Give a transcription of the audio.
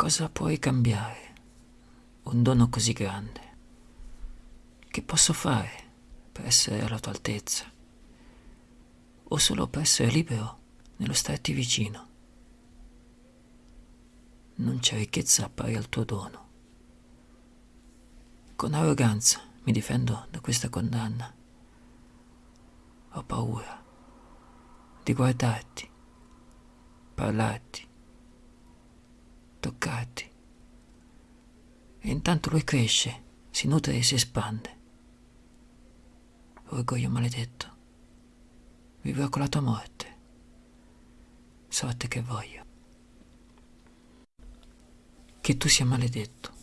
Cosa puoi cambiare? Un dono così grande. Che posso fare per essere alla tua altezza? O solo per essere libero nello starti vicino? Non c'è ricchezza pari al tuo dono. Con arroganza mi difendo da questa condanna. Ho paura di guardarti, parlarti, E intanto lui cresce, si nutre e si espande. Orgoglio maledetto. Vivrò con la tua morte. Sorte che voglio. Che tu sia maledetto.